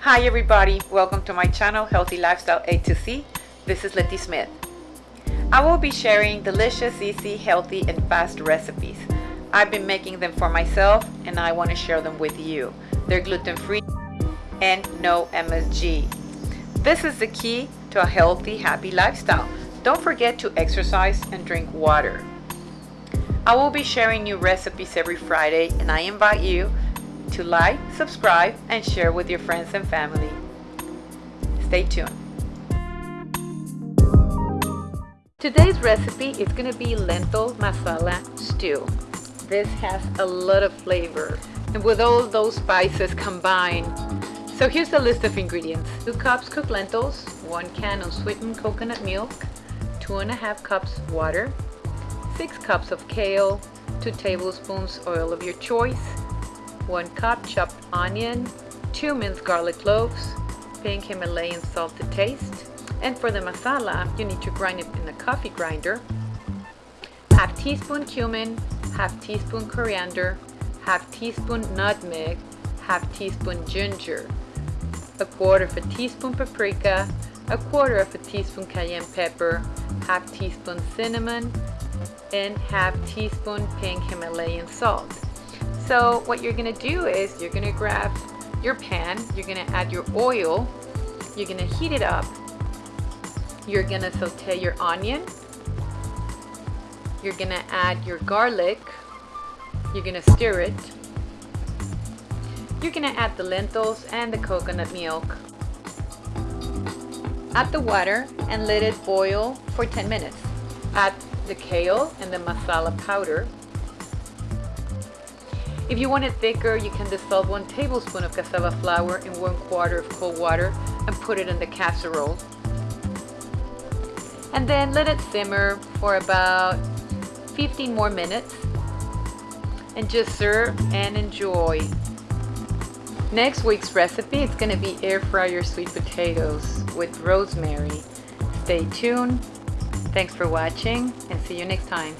Hi everybody, welcome to my channel Healthy Lifestyle A to C. This is Letty Smith. I will be sharing delicious, easy, healthy, and fast recipes. I've been making them for myself and I want to share them with you. They're gluten-free and no MSG. This is the key to a healthy, happy lifestyle. Don't forget to exercise and drink water. I will be sharing new recipes every Friday and I invite you to like, subscribe, and share with your friends and family. Stay tuned. Today's recipe is going to be lentil masala stew. This has a lot of flavor and with all those spices combined. So here's the list of ingredients. 2 cups cooked lentils, 1 can of sweetened coconut milk, 2 and a half cups water, 6 cups of kale, 2 tablespoons oil of your choice, 1 cup chopped onion, 2 minced garlic cloves, pink Himalayan salt to taste, and for the masala, you need to grind it in a coffee grinder, half teaspoon cumin, half teaspoon coriander, half teaspoon nutmeg, half teaspoon ginger, a quarter of a teaspoon paprika, a quarter of a teaspoon cayenne pepper, half teaspoon cinnamon, and half teaspoon pink Himalayan salt. So what you're gonna do is you're gonna grab your pan, you're gonna add your oil, you're gonna heat it up, you're gonna saute your onion, you're gonna add your garlic, you're gonna stir it, you're gonna add the lentils and the coconut milk. Add the water and let it boil for 10 minutes. Add the kale and the masala powder if you want it thicker, you can dissolve one tablespoon of cassava flour in one quarter of cold water and put it in the casserole. And then let it simmer for about 15 more minutes and just serve and enjoy. Next week's recipe is going to be air fryer sweet potatoes with rosemary. Stay tuned. Thanks for watching and see you next time.